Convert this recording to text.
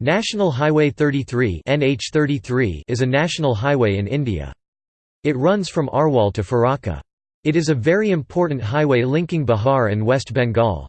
National Highway 33 NH33 is a national highway in India. It runs from Arwal to Farakka. It is a very important highway linking Bihar and West Bengal.